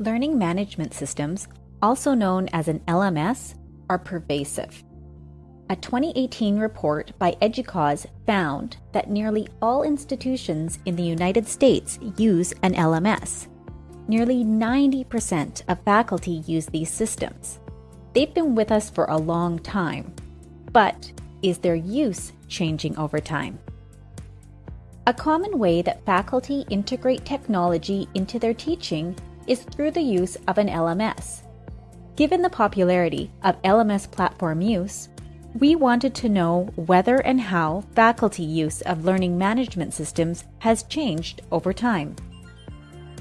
Learning management systems, also known as an LMS, are pervasive. A 2018 report by EDUCAUSE found that nearly all institutions in the United States use an LMS. Nearly 90% of faculty use these systems. They've been with us for a long time, but is their use changing over time? A common way that faculty integrate technology into their teaching is through the use of an LMS. Given the popularity of LMS platform use, we wanted to know whether and how faculty use of learning management systems has changed over time.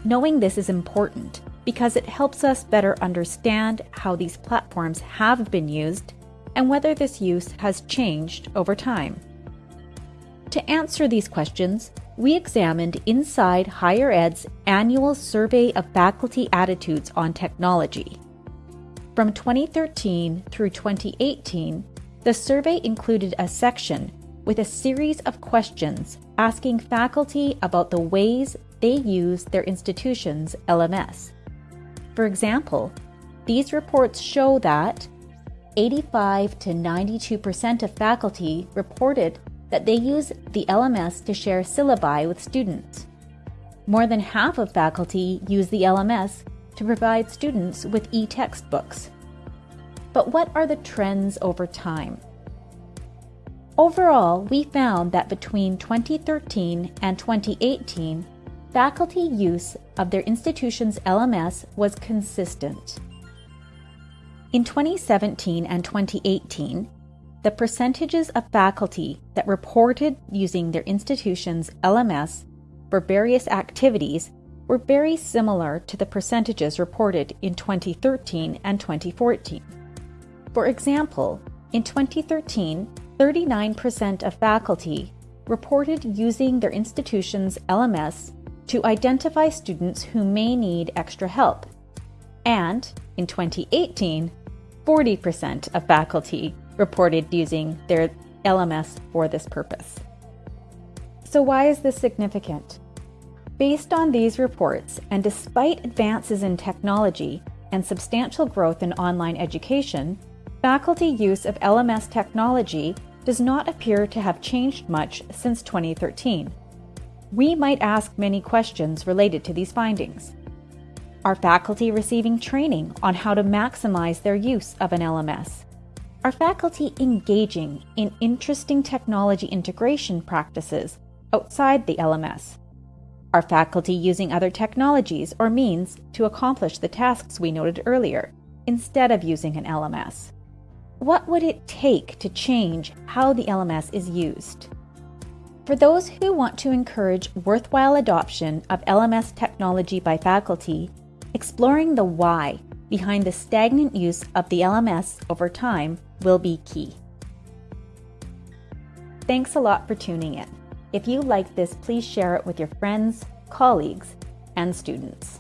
Knowing this is important because it helps us better understand how these platforms have been used and whether this use has changed over time. To answer these questions, we examined Inside Higher Ed's annual survey of faculty attitudes on technology. From 2013 through 2018, the survey included a section with a series of questions asking faculty about the ways they use their institution's LMS. For example, these reports show that 85 to 92% of faculty reported that they use the LMS to share syllabi with students. More than half of faculty use the LMS to provide students with e-textbooks. But what are the trends over time? Overall, we found that between 2013 and 2018, faculty use of their institution's LMS was consistent. In 2017 and 2018, the percentages of faculty that reported using their institution's LMS for various activities were very similar to the percentages reported in 2013 and 2014. For example, in 2013, 39% of faculty reported using their institution's LMS to identify students who may need extra help. And in 2018, 40% of faculty reported using their LMS for this purpose. So, why is this significant? Based on these reports, and despite advances in technology and substantial growth in online education, faculty use of LMS technology does not appear to have changed much since 2013. We might ask many questions related to these findings. Are faculty receiving training on how to maximize their use of an LMS? Are faculty engaging in interesting technology integration practices outside the LMS? Are faculty using other technologies or means to accomplish the tasks we noted earlier instead of using an LMS? What would it take to change how the LMS is used? For those who want to encourage worthwhile adoption of LMS technology by faculty, exploring the why behind the stagnant use of the LMS over time will be key. Thanks a lot for tuning in. If you like this, please share it with your friends, colleagues, and students.